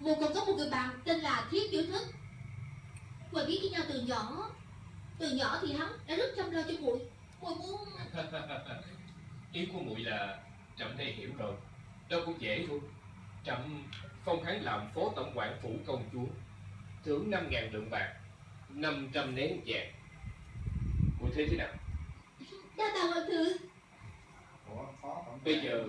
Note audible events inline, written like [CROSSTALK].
một còn có một người bạn tên là Thiết Tiểu Thức. Muội biết với nhau từ nhỏ. Từ nhỏ thì hắn đã rất chăm lo cho muội Muội muốn [LAUGHS] Ý của muội là Trẫm đây hiểu rồi. Đâu cũng dễ thôi. Trẫm phong hắn làm phó tổng quản phủ công chúa. Thưởng 5.000 lượng bạc 500 nén vàng. Muội thấy thế nào? Đa tạ hoàng thượng Bây giờ